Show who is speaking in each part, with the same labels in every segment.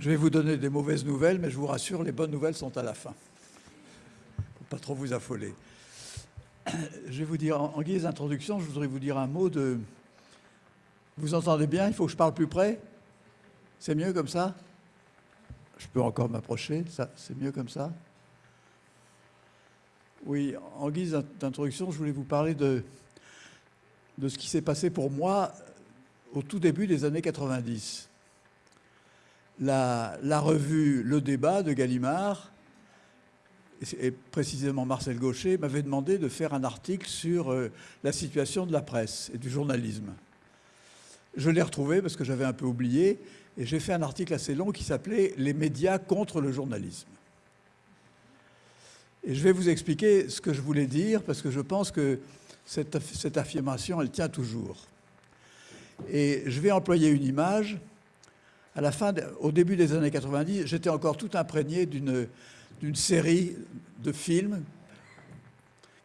Speaker 1: Je vais vous donner des mauvaises nouvelles, mais je vous rassure, les bonnes nouvelles sont à la fin. Faut pas trop vous affoler. Je vais vous dire, en guise d'introduction, je voudrais vous dire un mot de... Vous entendez bien Il faut que je parle plus près? C'est mieux comme ça? Je peux encore m'approcher C'est mieux comme ça? Oui, en guise d'introduction, je voulais vous parler de, de ce qui s'est passé pour moi au tout début des années 90. La, revue Le Débat de Gallimard et précisément Marcel Gaucher, m'avait demandé de faire un article sur euh, la situation de la presse et du journalisme. Je l'ai retrouvé parce que j'avais un peu oublié, et j'ai fait un article assez long qui s'appelait « Les médias contre le journalisme ». Et je vais vous expliquer ce que je voulais dire, parce que je pense que cette affirmation, elle tient toujours. Et je vais employer une image. Au début des années 90, j'étais encore tout imprégné d'une d'une série de films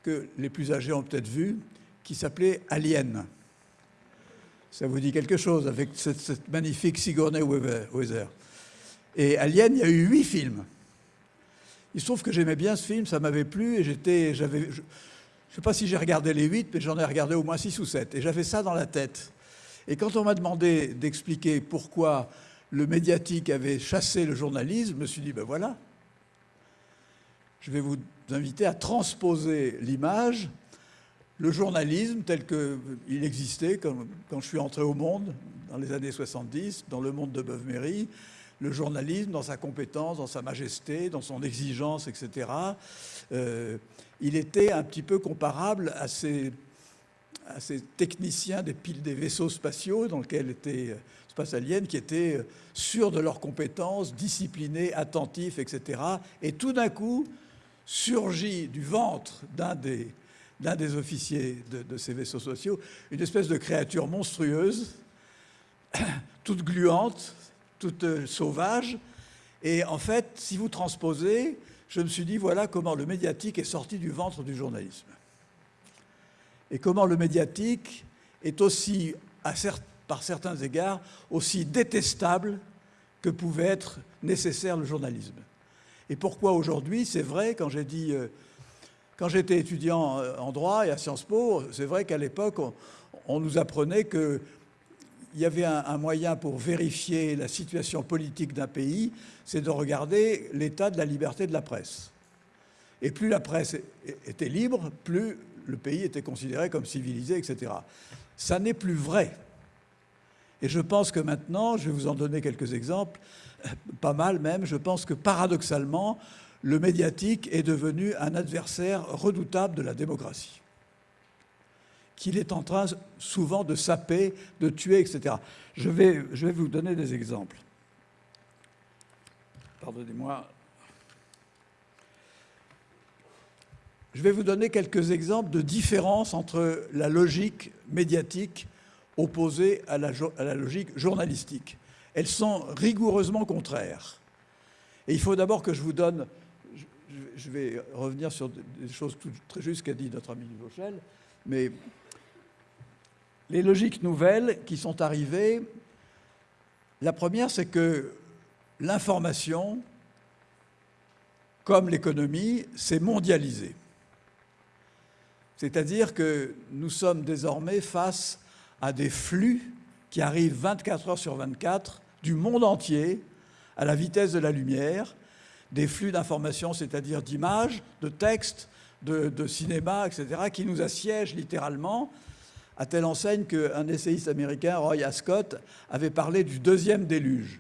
Speaker 1: que les plus âgés ont peut-être vu, qui s'appelait Alien. Ça vous dit quelque chose avec cette, magnifique Sigourney Weaver. Et Alien, il y a eu huit films. Il se trouve que j'aimais bien ce film, ça m'avait plu, et j'étais, j'avais, je ne sais pas si j'ai regardé les huit, mais j'en ai regardé au moins six ou sept, et j'avais ça dans la tête. Et quand on m'a demandé d'expliquer pourquoi le médiatique avait chassé le journalisme, je me suis dit, ben voilà, je vais vous inviter à transposer l'image, le journalisme tel qu'il existait quand, je suis entré au monde dans les années 70, dans le monde de Beuve-Méry, le journalisme dans sa compétence, dans sa majesté, dans son exigence, etc. Euh, il était un petit peu comparable à ces, à ces techniciens des piles des vaisseaux spatiaux dans lesquels étaient spatialiennes qui étaient euh, sûrs de leurs compétences, disciplinés, attentifs, etc. Et tout d'un coup, surgit du ventre d'un des, des, officiers de, ces vaisseaux sociaux une espèce de créature monstrueuse, toute gluante, toute euh, sauvage. Et en fait, si vous transposez, je me suis dit, voilà comment le médiatique est sorti du ventre du journalisme. Et comment le médiatique est aussi, par certains égards, aussi détestable que pouvait être nécessaire le journalisme. Et pourquoi aujourd'hui C'est vrai, quand j'ai dit, euh, quand j'étais étudiant euh, en droit et à Sciences Po, c'est vrai qu'à l'époque, on, nous apprenait qu'il y avait un, moyen pour vérifier la situation politique d'un pays, c'est de regarder l'état de la liberté de la presse. Et plus la presse était libre, plus le pays était considéré comme civilisé, etc. Ça n'est plus vrai. Et je pense que maintenant, je vais vous en donner quelques exemples, pas mal même, je pense que paradoxalement, le médiatique est devenu un adversaire redoutable de la démocratie, qu'il est en train souvent de saper, de tuer, etc. Je vais, je vais vous donner des exemples. Pardonnez-moi. Je vais vous donner quelques exemples de différences entre la logique médiatique opposée à la, à la logique journalistique elles sont rigoureusement contraires. Et il faut d'abord que je vous donne, je vais revenir sur des choses très justes qu'a dit notre ami Vauchel, mais les logiques nouvelles qui sont arrivées, la première, c'est que l'information, comme l'économie, s'est mondialisée. C'est-à-dire que nous sommes désormais face à des flux qui arrivent 24 heures sur 24 du monde entier à la vitesse de la lumière, des flux d'informations, c'est-à-dire d'images, de textes, de, cinéma, etc., qui nous assiègent littéralement, à telle enseigne qu'un essayiste américain, Roy Ascott, avait parlé du deuxième déluge.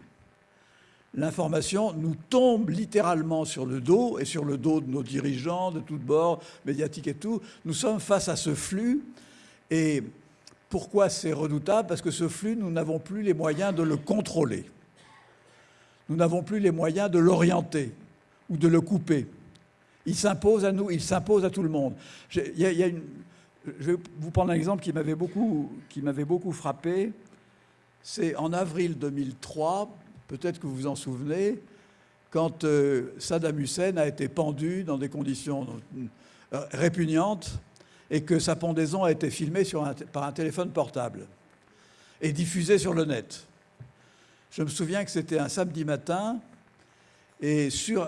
Speaker 1: L'information nous tombe littéralement sur le dos et sur le dos de nos dirigeants de tous bords, médiatiques et tout. Nous sommes face à ce flux et pourquoi c'est redoutable? Parce que ce flux, nous n'avons plus les moyens de le contrôler. Nous n'avons plus les moyens de l'orienter ou de le couper. Il s'impose à nous, il s'impose à tout le monde. je vais vous prendre un exemple qui m'avait beaucoup, beaucoup frappé. C'est en avril 2003, peut-être que vous vous en souvenez, quand euh, Saddam Hussein a été pendu dans des conditions euh, répugnantes et que sa pendaison a été filmée par un téléphone portable et diffusée sur le net. Je me souviens que c'était un samedi matin, et sur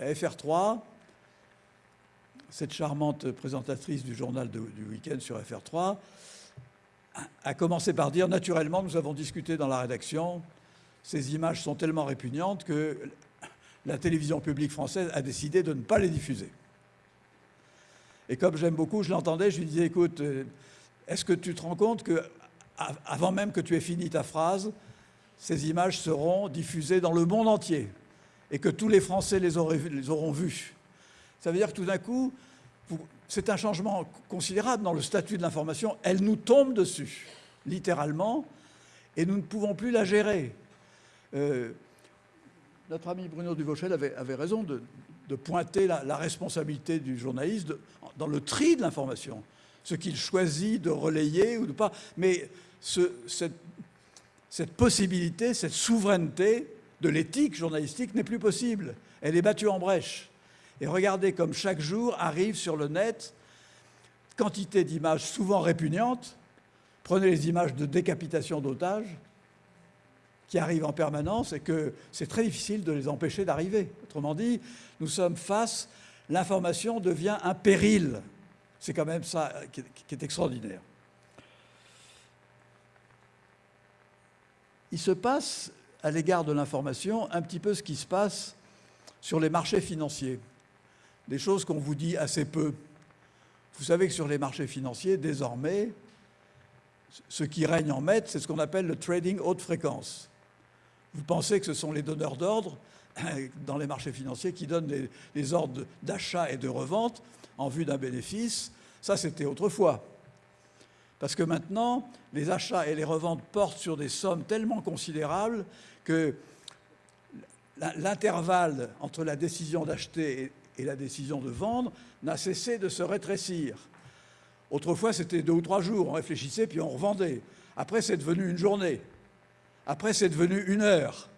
Speaker 1: FR3, cette charmante présentatrice du journal du week-end sur FR3 a commencé par dire, naturellement, nous avons discuté dans la rédaction, ces images sont tellement répugnantes que la télévision publique française a décidé de ne pas les diffuser. Et comme j'aime beaucoup, je l'entendais, je lui disais, écoute, euh, est-ce que tu te rends compte que, avant même que tu aies fini ta phrase, ces images seront diffusées dans le monde entier et que tous les Français les, auront vues? Ça veut dire que tout d'un coup, c'est un changement considérable dans le statut de l'information. Elle nous tombe dessus, littéralement, et nous ne pouvons plus la gérer. Euh, notre ami Bruno Duvauchel avait, avait raison de, pointer la, responsabilité du journaliste dans le tri de l'information, ce qu'il choisit de relayer ou de pas. Mais cette, cette possibilité, cette souveraineté de l'éthique journalistique n'est plus possible. Elle est battue en brèche. Et regardez comme chaque jour arrive sur le net quantité d'images souvent répugnantes. Prenez les images de décapitation d'otages qui arrivent en permanence et que c'est très difficile de les empêcher d'arriver. Autrement dit, nous sommes face, l'information devient un péril. C'est quand même ça qui est extraordinaire. Il se passe à l'égard de l'information un petit peu ce qui se passe sur les marchés financiers des choses qu'on vous dit assez peu. Vous savez que sur les marchés financiers, désormais, ce qui règne en maître, c'est ce qu'on appelle le trading haute fréquence. Vous pensez que ce sont les donneurs d'ordre dans les marchés financiers qui donnent les, ordres d'achat et de revente en vue d'un bénéfice. Ça, c'était autrefois. Parce que maintenant, les achats et les reventes portent sur des sommes tellement considérables que l'intervalle entre la décision d'acheter et la décision de vendre n'a cessé de se rétrécir. Autrefois, c'était deux ou trois jours, on réfléchissait puis on revendait. Après, c'est devenu une journée. Après, c'est devenu une heure.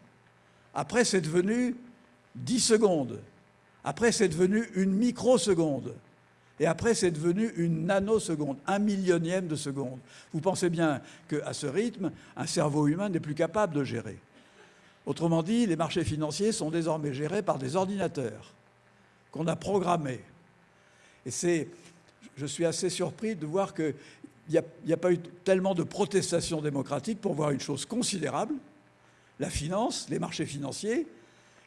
Speaker 1: Après, c'est devenu dix secondes. Après, c'est devenu une microseconde. Et après, c'est devenu une nanoseconde, un millionième de seconde. Vous pensez bien qu'à ce rythme, un cerveau humain n'est plus capable de gérer. Autrement dit, les marchés financiers sont désormais gérés par des ordinateurs qu'on a programmé. Et c'est, je suis assez surpris de voir qu'il n'y a, pas eu tellement de protestations démocratiques pour voir une chose considérable, la finance, les marchés financiers,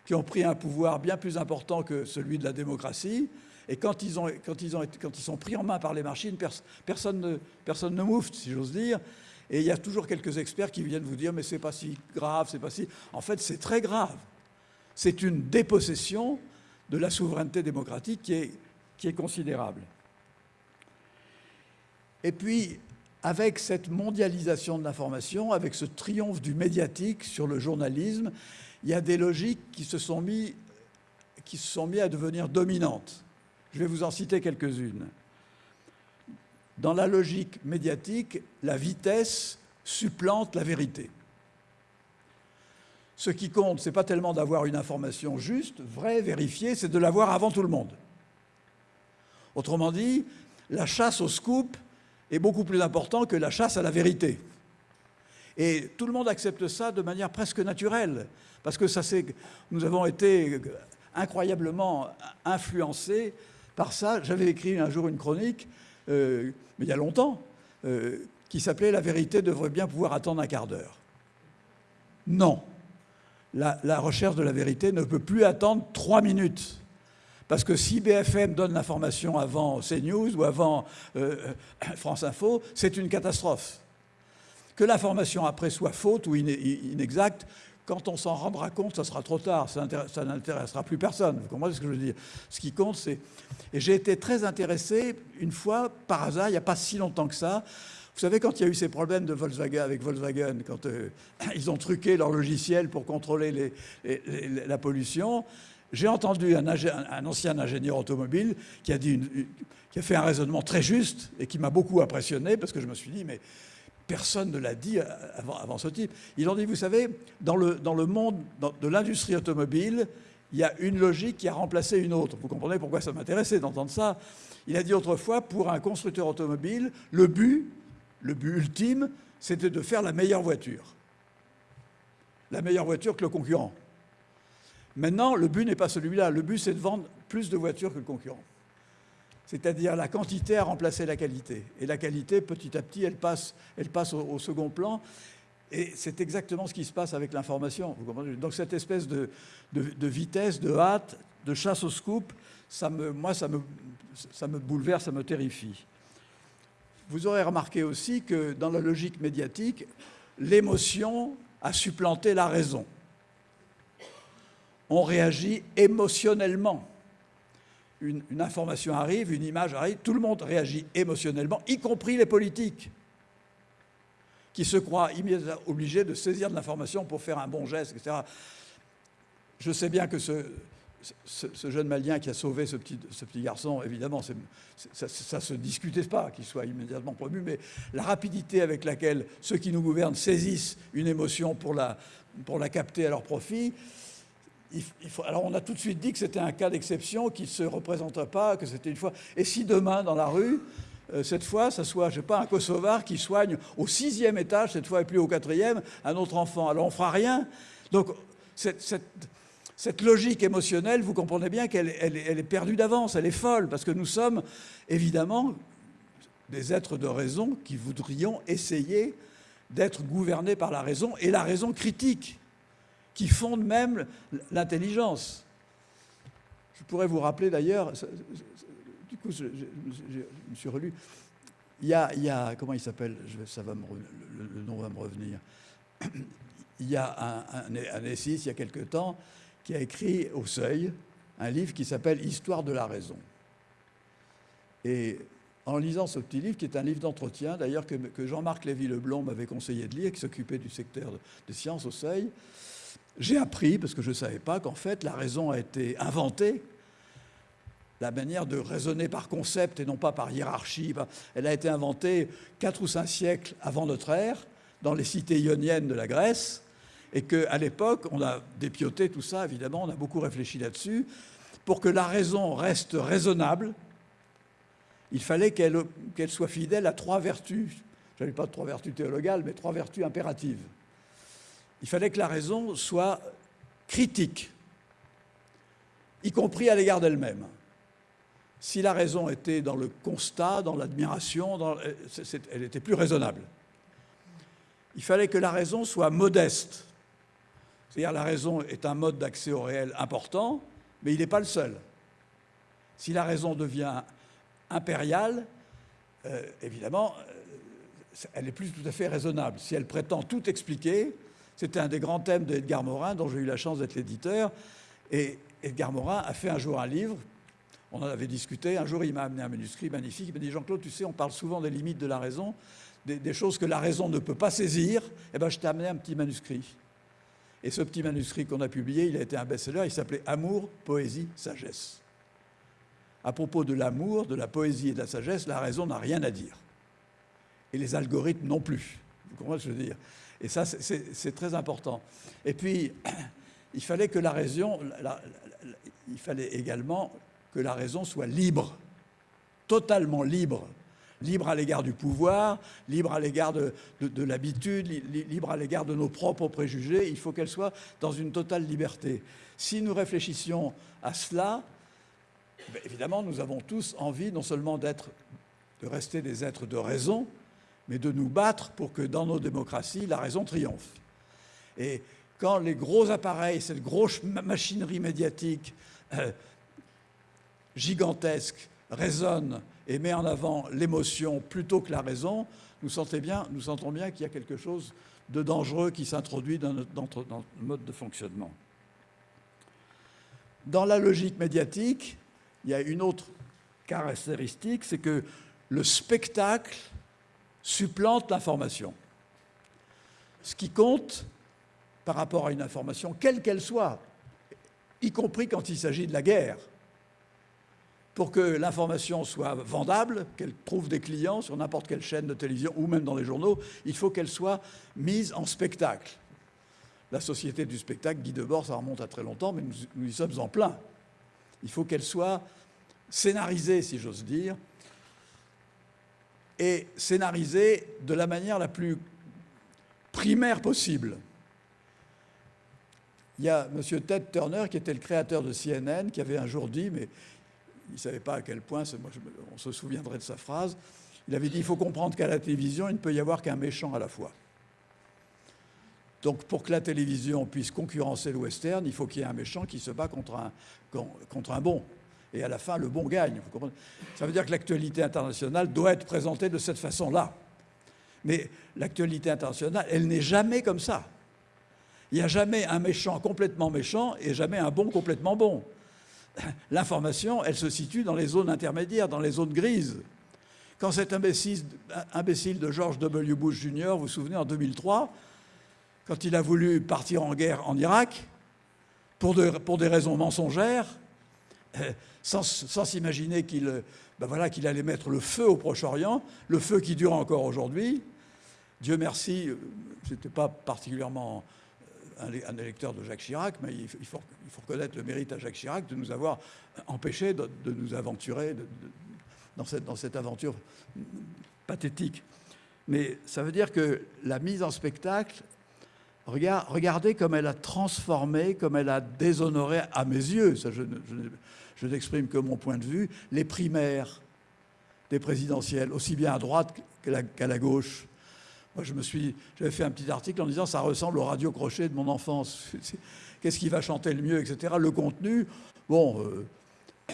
Speaker 1: qui ont pris un pouvoir bien plus important que celui de la démocratie. Et quand ils, sont pris en main par les machines, personne, ne, personne si j'ose dire. Et il y a toujours quelques experts qui viennent vous dire mais c'est pas si grave, c'est pas si. En fait, c'est très grave. C'est une dépossession de la souveraineté démocratique qui est considérable. Et puis, avec cette mondialisation de l'information, avec ce triomphe du médiatique sur le journalisme, il y a des logiques qui se sont mis, qui se sont mis à devenir dominantes. Je vais vous en citer quelques-unes. Dans la logique médiatique, la vitesse supplante la vérité. Ce qui compte, ce n'est pas tellement d'avoir une information juste, vraie, vérifiée, c'est de l'avoir avant tout le monde. Autrement dit, la chasse au scoop est beaucoup plus importante que la chasse à la vérité. Et tout le monde accepte ça de manière presque naturelle, parce que ça, nous avons été incroyablement influencés par ça. J'avais écrit un jour une chronique, euh, mais il y a longtemps, euh, qui s'appelait « La vérité devrait bien pouvoir attendre un quart d'heure ». Non la, recherche de la vérité ne peut plus attendre trois minutes. Parce que si BFM donne l'information avant CNews ou avant euh, euh, France Info, c'est une catastrophe. Que l'information après soit faute ou inexacte, quand on s'en rendra compte, ça sera trop tard, ça n'intéressera plus personne. Vous comprenez ce que je veux dire? Ce qui compte, c'est... Et j'ai été très intéressé, une fois, par hasard, il n'y a pas si longtemps que ça, vous savez, quand il y a eu ces problèmes de Volkswagen avec Volkswagen, quand euh, ils ont truqué leur logiciel pour contrôler la pollution, j'ai entendu un, ancien ingénieur automobile qui a, fait un raisonnement très juste et qui m'a beaucoup impressionné parce que je me suis dit, mais personne ne l'a dit avant, ce type. Ils ont dit, vous savez, dans le monde de l'industrie automobile, il y a une logique qui a remplacé une autre. Vous comprenez pourquoi ça m'intéressait d'entendre ça Il a dit autrefois, pour un constructeur automobile, le but, le but ultime, c'était de faire la meilleure voiture. la meilleure voiture que le concurrent. Maintenant, le but n'est pas celui-là. Le but, c'est de vendre plus de voitures que le concurrent. C'est-à-dire la quantité a remplacé la qualité. Et la qualité, petit à petit, elle passe, au, second plan. Et c'est exactement ce qui se passe avec l'information. Donc cette espèce de, vitesse, de hâte, de chasse au scoop, moi, ça me bouleverse, ça me terrifie. Vous aurez remarqué aussi que dans la logique médiatique, l'émotion a supplanté la raison. On réagit émotionnellement. Une, information arrive, une image arrive, tout le monde réagit émotionnellement, y compris les politiques, qui se croient immédiatement obligés de saisir de l'information pour faire un bon geste, etc. Je sais bien que ce, jeune Malien qui a sauvé ce petit, garçon, évidemment, ça ne se discutait pas qu'il soit immédiatement promu, mais la rapidité avec laquelle ceux qui nous gouvernent saisissent une émotion pour la capter à leur profit, alors on a tout de suite dit que c'était un cas d'exception, qui ne se représenterait pas, que c'était une fois. Et si demain, dans la rue, euh, cette fois, ça soit, je sais pas, un Kosovar qui soigne au sixième étage, cette fois et plus au quatrième, un autre enfant, alors on fera rien. Donc cette logique émotionnelle, vous comprenez bien qu'elle est perdue d'avance, elle est folle, parce que nous sommes évidemment des êtres de raison qui voudrions essayer d'être gouvernés par la raison, et la raison critique, qui fonde même l'intelligence. Je pourrais vous rappeler d'ailleurs, du coup je, me suis relu, il y a, comment il s'appelle, le, nom va me revenir, il y a un, un, il y a quelque temps, qui a écrit au Seuil un livre qui s'appelle Histoire de la raison. Et en lisant ce petit livre, qui est un livre d'entretien, d'ailleurs que, Jean-Marc Lévy-Leblond m'avait conseillé de lire, qui s'occupait du secteur des sciences au Seuil, j'ai appris, parce que je ne savais pas, qu'en fait la raison a été inventée, la manière de raisonner par concept et non pas par hiérarchie, elle a été inventée quatre ou cinq siècles avant notre ère, dans les cités ioniennes de la Grèce, et qu'à l'époque, on a dépioté tout ça, évidemment, on a beaucoup réfléchi là-dessus. Pour que la raison reste raisonnable, il fallait qu'elle soit fidèle à trois vertus. Je n'avais pas trois vertus théologales, mais trois vertus impératives. Il fallait que la raison soit critique, y compris à l'égard d'elle-même. Si la raison était dans le constat, dans l'admiration, elle était plus raisonnable. Il fallait que la raison soit modeste, c'est-à-dire la raison est un mode d'accès au réel important, mais il n'est pas le seul. Si la raison devient impériale, euh, évidemment, euh, elle n'est plus tout à fait raisonnable. Si elle prétend tout expliquer, c'était un des grands thèmes d'Edgar Morin, dont j'ai eu la chance d'être l'éditeur. Et Edgar Morin a fait un jour un livre, on en avait discuté, un jour il m'a amené un manuscrit magnifique, il m'a dit Jean-Claude, tu sais, on parle souvent des limites de la raison, des, choses que la raison ne peut pas saisir, eh bien je t'ai amené un petit manuscrit. Et ce petit manuscrit qu'on a publié, il a été un best-seller, il s'appelait Amour, poésie, sagesse. À propos de l'amour, de la poésie et de la sagesse, la raison n'a rien à dire. Et les algorithmes non plus. Vous comprenez ce que je veux dire? Et ça, c'est très important. Et puis, il fallait que la raison, il fallait également que la raison soit libre, totalement libre libre à l'égard du pouvoir, libre à l'égard de, l'habitude, libre à l'égard de nos propres préjugés. Il faut qu'elle soit dans une totale liberté. Si nous réfléchissions à cela, ben, évidemment, nous avons tous envie non seulement d'être, de rester des êtres de raison, mais de nous battre pour que dans nos démocraties, la raison triomphe. Et quand les gros appareils, cette grosse machinerie médiatique euh, gigantesque résonne et met en avant l'émotion plutôt que la raison, nous sentons bien qu'il y a quelque chose de dangereux qui s'introduit dans notre, mode de fonctionnement. Dans la logique médiatique, il y a une autre caractéristique, c'est que le spectacle supplante l'information. Ce qui compte par rapport à une information, quelle qu'elle soit, y compris quand il s'agit de la guerre, pour que l'information soit vendable, qu'elle trouve des clients sur n'importe quelle chaîne de télévision ou même dans les journaux, il faut qu'elle soit mise en spectacle. La société du spectacle, Guy Debord, ça remonte à très longtemps, mais nous, y sommes en plein. Il faut qu'elle soit scénarisée, si j'ose dire, et scénarisée de la manière la plus primaire possible. il y a M. Ted Turner, qui était le créateur de CNN, qui avait un jour dit, mais il ne savait pas à quel point, on se souviendrait de sa phrase, il avait dit il faut comprendre qu'à la télévision, il ne peut y avoir qu'un méchant à la fois. Donc pour que la télévision puisse concurrencer le western, il faut qu'il y ait un méchant qui se bat contre un, contre un bon. Et à la fin, le bon gagne. Ça veut dire que l'actualité internationale doit être présentée de cette façon-là. Mais l'actualité internationale, elle n'est jamais comme ça. Il n'y a jamais un méchant complètement méchant et jamais un bon complètement bon. L'information, elle se situe dans les zones intermédiaires, dans les zones grises. Quand cet imbécile, de George W. Bush Jr., vous vous souvenez, en 2003, quand il a voulu partir en guerre en Irak, pour des raisons mensongères, sans, s'imaginer qu'il ben voilà, qu'il allait mettre le feu au Proche-Orient, le feu qui dure encore aujourd'hui. Dieu merci, je n'étais pas particulièrement un, électeur de Jacques Chirac, mais il faut, reconnaître le mérite à Jacques Chirac de nous avoir empêchés de, nous aventurer dans, cette, aventure pathétique. Mais ça veut dire que la mise en spectacle, regardez comme elle a transformé, comme elle a déshonoré, à mes yeux, ça je, n'exprime que mon point de vue, les primaires des présidentielles, aussi bien à droite qu'à la gauche. Moi, je me suis, j'avais fait un petit article en disant ça ressemble au radio crochet de mon enfance. Qu'est-ce qui va chanter le mieux, etc. Le contenu, bon, euh,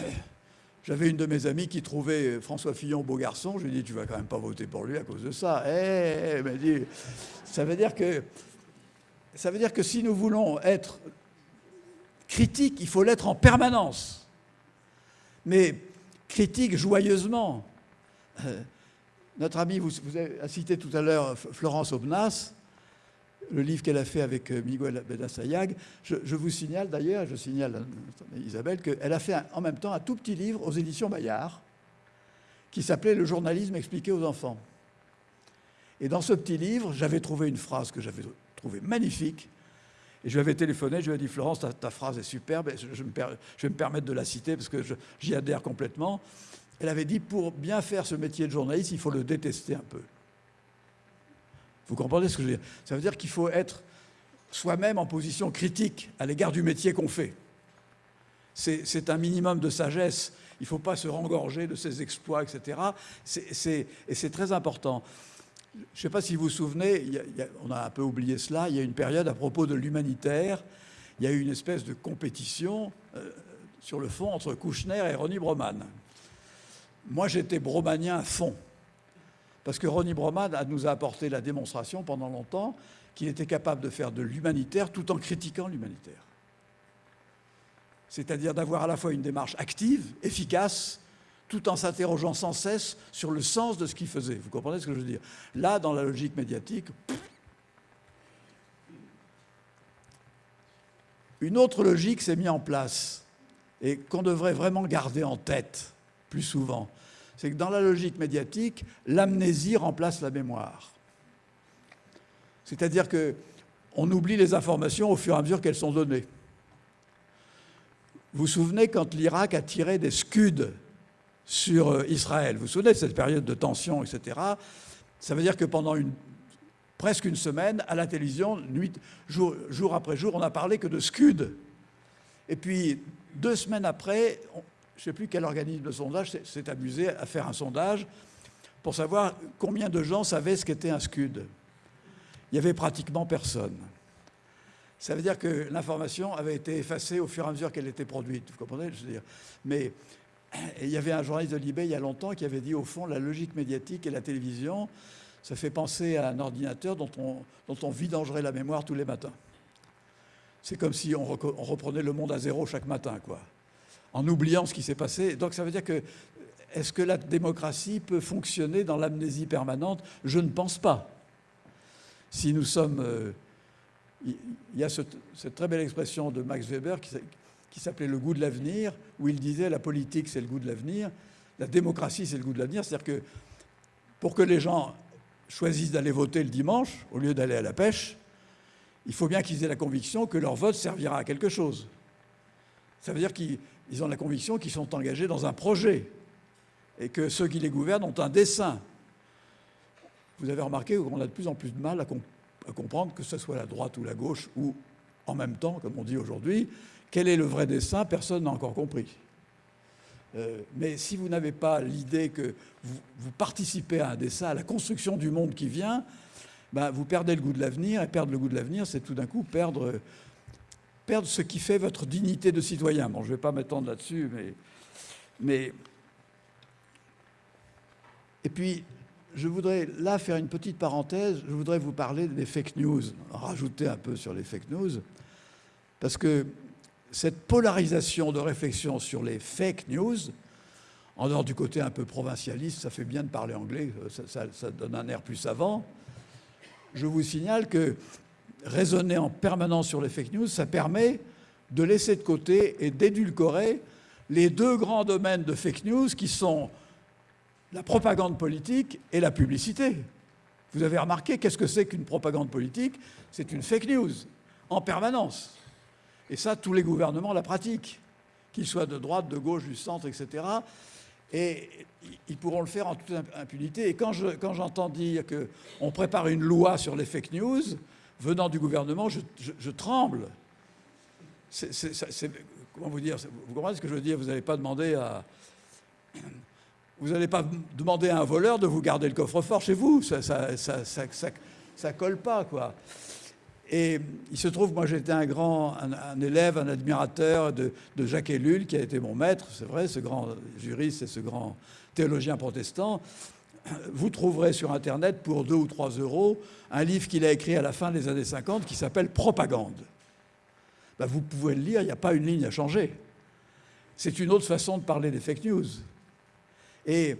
Speaker 1: j'avais une de mes amies qui trouvait François Fillon beau garçon. Je lui ai dit tu vas quand même pas voter pour lui à cause de ça. Eh, elle m'a dit ça veut dire que ça veut dire que si nous voulons être critiques, il faut l'être en permanence, mais critique joyeusement. Euh, notre amie, vous, avez cité tout à l'heure Florence Obnas, le livre qu'elle a fait avec euh, Miguel Bedassayag. Je, je vous signale d'ailleurs, je signale à Isabelle, qu'elle a fait en même temps un tout petit livre aux éditions Bayard qui s'appelait Le journalisme expliqué aux enfants. Et dans ce petit livre, j'avais trouvé une phrase que j'avais trouvée magnifique. Et je lui avais téléphoné, je lui ai dit Florence, ta, phrase est superbe, je, vais me permettre de la citer parce que j'y adhère complètement. Elle avait dit, pour bien faire ce métier de journaliste, il faut le détester un peu. Vous comprenez ce que je veux dire? Ça veut dire qu'il faut être soi-même en position critique à l'égard du métier qu'on fait. C'est un minimum de sagesse. Il ne faut pas se rengorger de ses exploits, etc. et c'est très important. Je ne sais pas si vous vous souvenez, on a un peu oublié cela, il y a une période à propos de l'humanitaire, il y a eu une espèce de compétition euh, sur le fond entre Kouchner et Ronnie Broman. Moi, j'étais bromanien à fond. Parce que Ronnie Broman nous a apporté la démonstration pendant longtemps qu'il était capable de faire de l'humanitaire tout en critiquant l'humanitaire. C'est-à-dire d'avoir à la fois une démarche active, efficace, tout en s'interrogeant sans cesse sur le sens de ce qu'il faisait. Vous comprenez ce que je veux dire? Là, dans la logique médiatique, une autre logique s'est mise en place et qu'on devrait vraiment garder en tête plus souvent, c'est que dans la logique médiatique, l'amnésie remplace la mémoire. C'est-à-dire qu'on oublie les informations au fur et à mesure qu'elles sont données. Vous vous souvenez quand l'Irak a tiré des scuds sur euh, Israël Vous vous souvenez de cette période de tension, etc. Ça veut dire que pendant presque une semaine, à la télévision, nuit, jour, après jour, on n'a parlé que de scuds. Et puis, deux semaines après, je ne sais plus quel organisme de sondage s'est amusé à faire un sondage pour savoir combien de gens savaient ce qu'était un SCUD. Il n'y avait pratiquement personne. Ça veut dire que l'information avait été effacée au fur et à mesure qu'elle était produite. Vous comprenez je veux dire? Mais il y avait un journaliste de Libé il y a longtemps qui avait dit au fond la logique médiatique et la télévision, ça fait penser à un ordinateur dont on, vidangerait la mémoire tous les matins. C'est comme si on, reprenait le monde à zéro chaque matin, quoi en oubliant ce qui s'est passé. Donc ça veut dire que est-ce que la démocratie peut fonctionner dans l'amnésie permanente? Je ne pense pas. Si nous sommes... Euh, il y a cette très belle expression de Max Weber qui, s'appelait le goût de l'avenir, où il disait la politique c'est le goût de l'avenir, la démocratie c'est le goût de l'avenir. C'est-à-dire que pour que les gens choisissent d'aller voter le dimanche au lieu d'aller à la pêche, il faut bien qu'ils aient la conviction que leur vote servira à quelque chose. Ça veut dire qu'ils ils ont la conviction qu'ils sont engagés dans un projet et que ceux qui les gouvernent ont un dessein. Vous avez remarqué qu'on a de plus en plus de mal à, comprendre que ce soit la droite ou la gauche ou en même temps, comme on dit aujourd'hui. Quel est le vrai dessin Personne n'a encore compris. Euh, mais si vous n'avez pas l'idée que vous, participez à un dessin, à la construction du monde qui vient, ben, vous perdez le goût de l'avenir. Et perdre le goût de l'avenir, c'est tout d'un coup perdre, perdre ce qui fait votre dignité de citoyen. Bon, je ne vais pas m'étendre là-dessus, mais, mais... Et puis, je voudrais là faire une petite parenthèse. Je voudrais vous parler des fake news, rajouter un peu sur les fake news, parce que cette polarisation de réflexion sur les fake news, en dehors du côté un peu provincialiste, ça fait bien de parler anglais, ça, donne un air plus savant. Je vous signale que raisonner en permanence sur les fake news, ça permet de laisser de côté et d'édulcorer les deux grands domaines de fake news qui sont la propagande politique et la publicité. Vous avez remarqué, qu'est-ce que c'est qu'une propagande politique? C'est une fake news, en permanence. Et ça, tous les gouvernements la pratiquent, qu'ils soient de droite, de gauche, du centre, etc. Et ils pourront le faire en toute impunité. Et quand j'entends dire qu'on prépare une loi sur les fake news, venant du gouvernement, je, tremble. comment vous dire Vous comprenez ce que je veux dire? Vous n'allez pas demander à... Vous n'allez pas demander à un voleur de vous garder le coffre-fort chez vous. Ça ça, colle pas, quoi. Et il se trouve, moi j'étais un grand un, élève, un admirateur de, Jacques Ellul, qui a été mon maître, c'est vrai, ce grand juriste et ce grand théologien protestant. Vous trouverez sur Internet pour 2 ou 3 euros un livre qu'il a écrit à la fin des années 50 qui s'appelle Propagande. Ben, vous pouvez le lire, il n'y a pas une ligne à changer. C'est une autre façon de parler des fake news. Et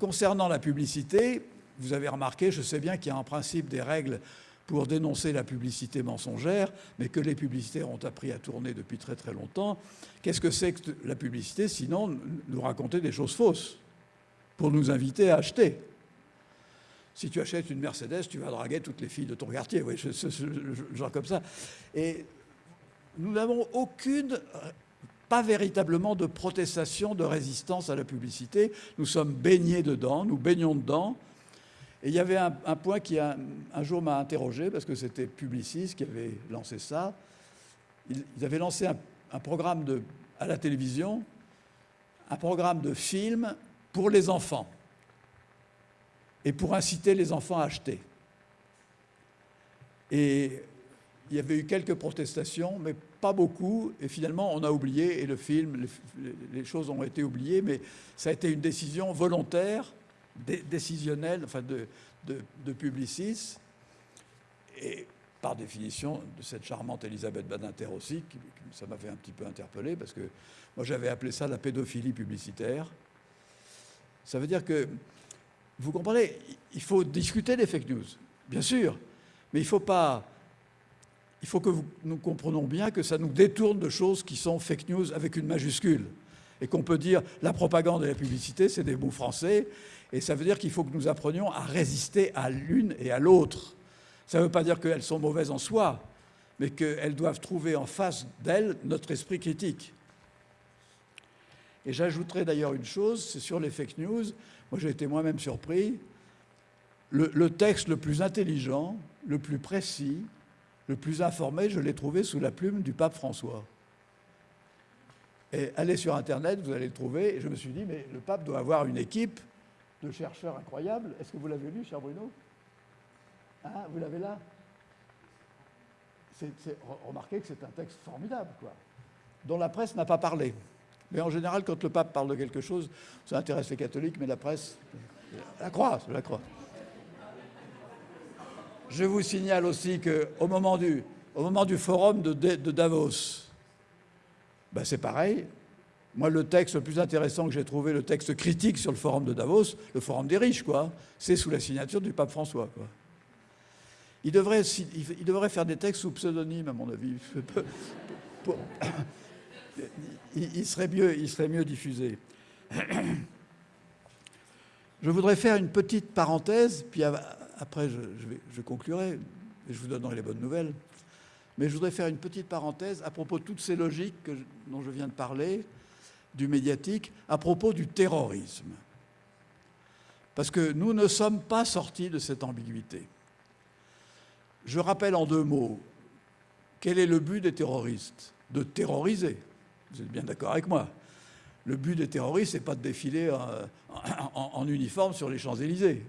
Speaker 1: concernant la publicité, vous avez remarqué, je sais bien qu'il y a en principe des règles pour dénoncer la publicité mensongère, mais que les publicitaires ont appris à tourner depuis très très longtemps. Qu'est-ce que c'est que la publicité Sinon, nous raconter des choses fausses pour nous inviter à acheter? Si tu achètes une Mercedes, tu vas draguer toutes les filles de ton quartier, oui, genre comme ça. Et nous n'avons aucune, pas véritablement de protestation, de résistance à la publicité. Nous sommes baignés dedans, nous baignons dedans. Et il y avait un, point qui un, jour m'a interrogé, parce que c'était Publicis qui avait lancé ça. Ils, avaient lancé un, programme de, à la télévision, un programme de film pour les enfants, et pour inciter les enfants à acheter. Et il y avait eu quelques protestations, mais pas beaucoup. Et finalement, on a oublié, et le film, les choses ont été oubliées, mais ça a été une décision volontaire décisionnel, enfin de, de, Publicis, et par définition de cette charmante Elisabeth Badinter aussi, qui, ça m'avait un petit peu interpellé, parce que moi j'avais appelé ça la pédophilie publicitaire. Ça veut dire que, vous comprenez, il faut discuter des fake news, bien sûr, mais il faut pas... Il faut que nous comprenions bien que ça nous détourne de choses qui sont fake news avec une majuscule et qu'on peut dire la propagande et la publicité, c'est des mots français, et ça veut dire qu'il faut que nous apprenions à résister à l'une et à l'autre. Ça ne veut pas dire qu'elles sont mauvaises en soi, mais qu'elles doivent trouver en face d'elles notre esprit critique. Et j'ajouterai d'ailleurs une chose, c'est sur les fake news. Moi, j'ai été moi-même surpris. Le, le, texte le plus intelligent, le plus précis, le plus informé, je l'ai trouvé sous la plume du pape François. Et allez sur Internet, vous allez le trouver. Et je me suis dit, mais le pape doit avoir une équipe de chercheurs incroyables. Est-ce que vous l'avez lu, cher Bruno? Hein, Vous l'avez là? Remarquez que c'est un texte formidable, quoi, dont la presse n'a pas parlé. Mais en général, quand le pape parle de quelque chose, ça intéresse les catholiques, mais la presse la croit, la croit. Je vous signale aussi qu'au moment du, au moment du forum de, de Davos, ben c'est pareil, moi, le texte le plus intéressant que j'ai trouvé, le texte critique sur le forum de Davos, le forum des riches, quoi, c'est sous la signature du pape François. Quoi. Il, devrait, faire des textes sous pseudonyme, à mon avis. il, serait mieux, serait mieux diffusé. Je voudrais faire une petite parenthèse, puis après je conclurai, et je vous donnerai les bonnes nouvelles. Mais je voudrais faire une petite parenthèse à propos de toutes ces logiques dont je viens de parler, du médiatique à propos du terrorisme. Parce que nous ne sommes pas sortis de cette ambiguïté. Je rappelle en deux mots quel est le but des terroristes De terroriser. Vous êtes bien d'accord avec moi. Le but des terroristes, c'est pas de défiler en, uniforme sur les Champs-Élysées,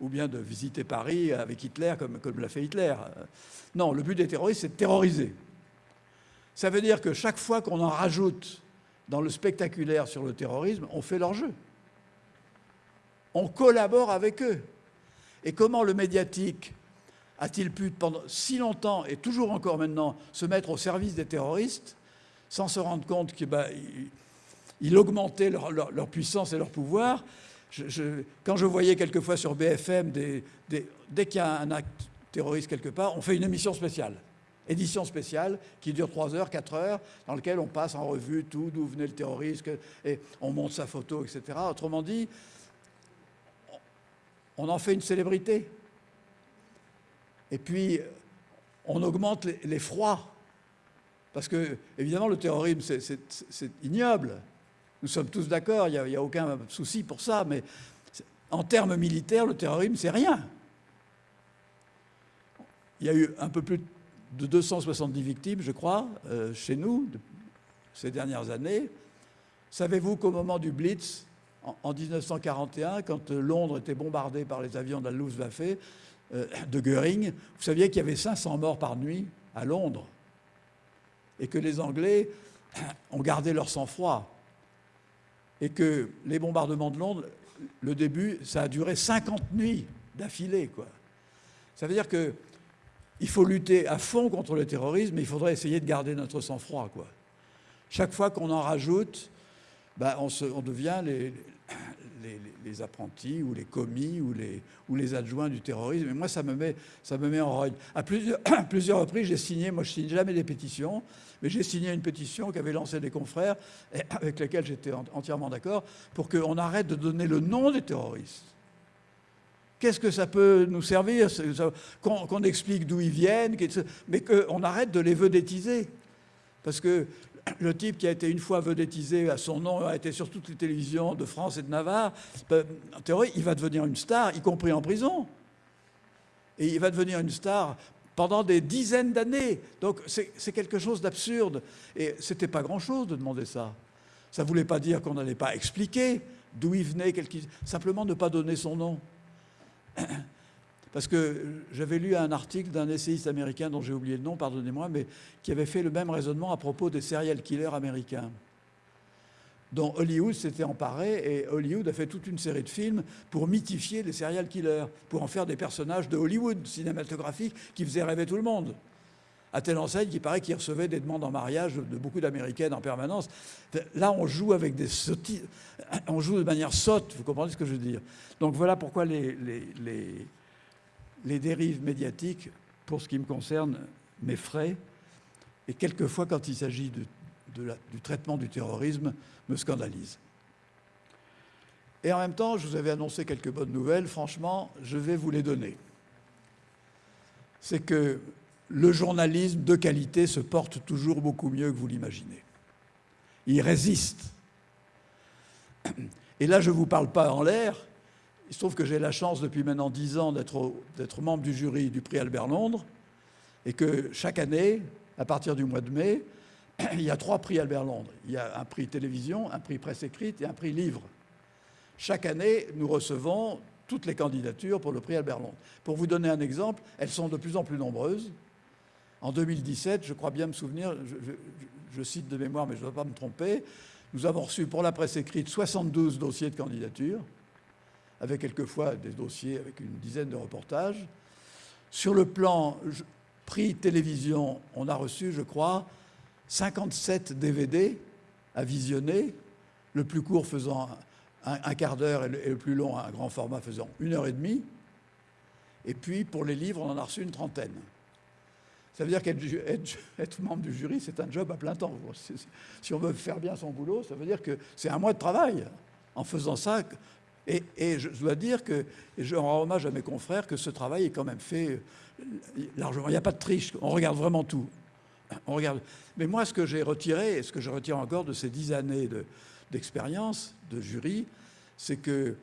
Speaker 1: ou bien de visiter Paris avec Hitler comme, comme l'a fait Hitler. Non, le but des terroristes, c'est de terroriser. Ça veut dire que chaque fois qu'on en rajoute dans le spectaculaire sur le terrorisme, on fait leur jeu. On collabore avec eux. Et comment le médiatique a-t-il pu pendant si longtemps et toujours encore maintenant se mettre au service des terroristes sans se rendre compte qu'il bah, augmentait leur, puissance et leur pouvoir? Quand je voyais quelquefois sur BFM, dès qu'il y a un acte terroriste quelque part, on fait une émission spéciale édition spéciale qui dure 3 heures, 4 heures, dans laquelle on passe en revue tout, d'où venait le terrorisme, et on monte sa photo, etc. Autrement dit, on en fait une célébrité. Et puis, on augmente les, froids. Parce que, évidemment, le terrorisme, c'est ignoble. Nous sommes tous d'accord, il n'y a, a, aucun souci pour ça, mais en termes militaires, le terrorisme, c'est rien. Il y a eu un peu plus de 270 victimes, je crois, euh, chez nous, ces dernières années. Savez-vous qu'au moment du Blitz, en, 1941, quand euh, Londres était bombardée par les avions de la Luftwaffe, euh, de Goering, vous saviez qu'il y avait 500 morts par nuit à Londres et que les Anglais ont gardé leur sang-froid et que les bombardements de Londres, le début, ça a duré 50 nuits d'affilée. Ça veut dire que il faut lutter à fond contre le terrorisme, mais il faudrait essayer de garder notre sang-froid. Chaque fois qu'on en rajoute, ben, on, devient les, apprentis ou les commis ou les, adjoints du terrorisme. Et moi, ça me met, en rogne. À plusieurs, reprises, j'ai signé, moi je signe jamais des pétitions, mais j'ai signé une pétition qu'avaient lancée des confrères, avec lesquels j'étais entièrement d'accord, pour qu'on arrête de donner le nom des terroristes. Qu'est-ce que ça peut nous servir Qu'on explique d'où ils viennent, mais qu'on arrête de les vedettiser. Parce que le type qui a été une fois vedettisé à son nom, a été sur toutes les télévisions de France et de Navarre, ben, en théorie, il va devenir une star, y compris en prison. Et il va devenir une star pendant des dizaines d'années. Donc c'est quelque chose d'absurde. Et ce n'était pas grand-chose de demander ça. Ça ne voulait pas dire qu'on n'allait pas expliquer d'où il venait, simplement ne pas donner son nom. Parce que j'avais lu un article d'un essayiste américain dont j'ai oublié le nom, pardonnez-moi, mais qui avait fait le même raisonnement à propos des serial killers américains, dont Hollywood s'était emparé, et Hollywood a fait toute une série de films pour mythifier les serial killers, pour en faire des personnages de Hollywood cinématographique qui faisaient rêver tout le monde. À telle enseigne qu'il paraît qu'ils recevaient des demandes en mariage de beaucoup d'Américaines en permanence. Là, on joue avec des on joue de manière sotte, vous comprenez ce que je veux dire. Donc voilà pourquoi les, dérives médiatiques, pour ce qui me concerne, m'effraient. Et quelquefois, quand il s'agit du traitement du terrorisme, me scandalisent. Et en même temps, je vous avais annoncé quelques bonnes nouvelles. Franchement, je vais vous les donner. C'est que le journalisme de qualité se porte toujours beaucoup mieux que vous l'imaginez. Il résiste. Et là, je ne vous parle pas en l'air. Il se trouve que j'ai la chance depuis maintenant dix ans d'être membre du jury du prix Albert Londres et que chaque année, à partir du mois de mai, il y a trois prix Albert Londres. Il y a un prix télévision, un prix presse écrite et un prix livre. Chaque année, nous recevons toutes les candidatures pour le prix Albert Londres. Pour vous donner un exemple, elles sont de plus en plus nombreuses. En 2017, je crois bien me souvenir, je, cite de mémoire, mais je ne dois pas me tromper, nous avons reçu pour la presse écrite 72 dossiers de candidature, avec quelquefois des dossiers avec une dizaine de reportages. Sur le plan prix télévision, on a reçu, je crois, 57 DVD à visionner, le plus court faisant un, quart d'heure et, le plus long, un grand format faisant une heure et demie. Et puis, pour les livres, on en a reçu une trentaine. Ça veut dire qu'être membre du jury, c'est un job à plein temps. Si on veut faire bien son boulot, ça veut dire que c'est un mois de travail en faisant ça. Et, je dois dire que, et je rends hommage à mes confrères, que ce travail est quand même fait euh, largement. Il n'y a pas de triche, on regarde vraiment tout. On regarde. Mais moi, ce que j'ai retiré, et ce que je retire encore de ces dix années d'expérience de, jury, c'est que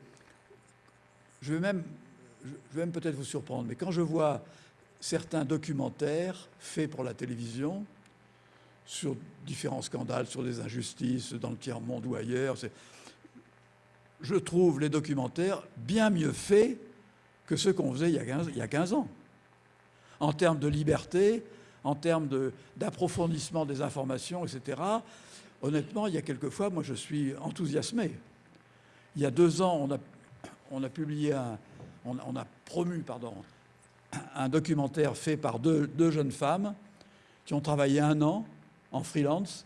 Speaker 1: je vais même, je vais même peut-être vous surprendre, mais quand je vois certains documentaires faits pour la télévision sur différents scandales, sur des injustices dans le tiers-monde ou ailleurs. Je trouve les documentaires bien mieux faits que ceux qu'on faisait il y, a 15, il y, a 15, ans. En termes de liberté, en termes d'approfondissement des informations, etc. Honnêtement, il y a quelques fois, moi je suis enthousiasmé. Il y a deux ans, on a, publié un, on, a promu, pardon, un documentaire fait par deux jeunes femmes qui ont travaillé un an en freelance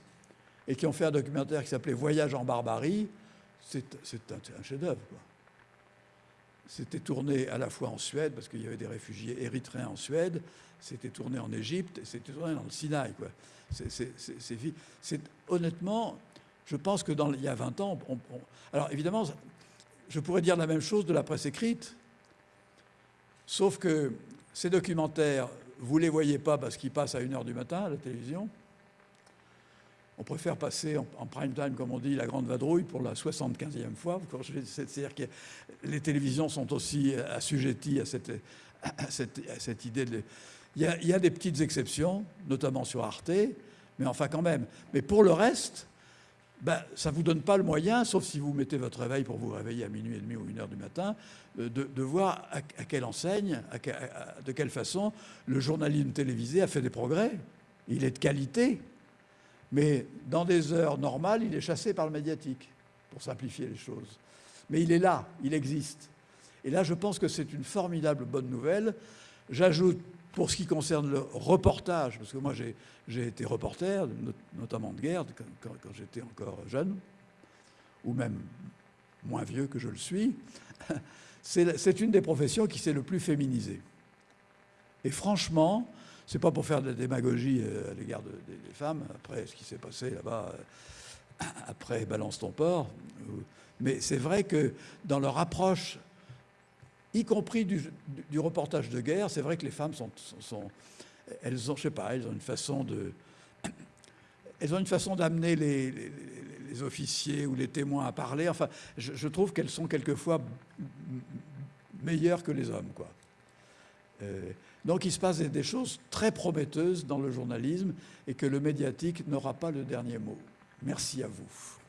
Speaker 1: et qui ont fait un documentaire qui s'appelait Voyage en Barbarie. C'est un, chef-d'œuvre. C'était tourné à la fois en Suède, parce qu'il y avait des réfugiés érythréens en Suède, c'était tourné en Égypte, c'était tourné dans le Sinaï. Honnêtement, je pense que dans, il y a 20 ans, on, alors évidemment, je pourrais dire la même chose de la presse écrite, sauf que ces documentaires, vous ne les voyez pas parce qu'ils passent à 1h du matin à la télévision, on préfère passer en, prime time, comme on dit, la grande vadrouille pour la 75e fois. C'est-à-dire que les télévisions sont aussi assujetties à cette, idée. Il y, a, des petites exceptions, notamment sur Arte, mais enfin quand même. Mais pour le reste, ben, ça ne vous donne pas le moyen, sauf si vous mettez votre réveil pour vous réveiller à minuit et demi ou une heure du matin, de, de voir à, quelle enseigne, de quelle façon le journalisme télévisé a fait des progrès. Il est de qualité, mais dans des heures normales, il est chassé par le médiatique, pour simplifier les choses. Mais il est là, il existe. Et là, je pense que c'est une formidable bonne nouvelle. J'ajoute, pour ce qui concerne le reportage, parce que moi j'ai été reporter, notamment de guerre, quand, j'étais encore jeune, ou même moins vieux que je le suis, c'est une des professions qui s'est le plus féminisée. Et franchement, c'est pas pour faire de la démagogie euh, à l'égard des femmes, après ce qui s'est passé là-bas, euh, après Balance ton port. Mais c'est vrai que dans leur approche, y compris du, reportage de guerre, c'est vrai que les femmes sont, elles ont, je sais pas, elles ont une façon de, elles ont une façon d'amener les, officiers ou les témoins à parler. Enfin, je, je trouve qu'elles sont quelquefois meilleures que les hommes, quoi. Euh, donc il se passe des choses très prometteuses dans le journalisme et que le médiatique n'aura pas le dernier mot. Merci à vous.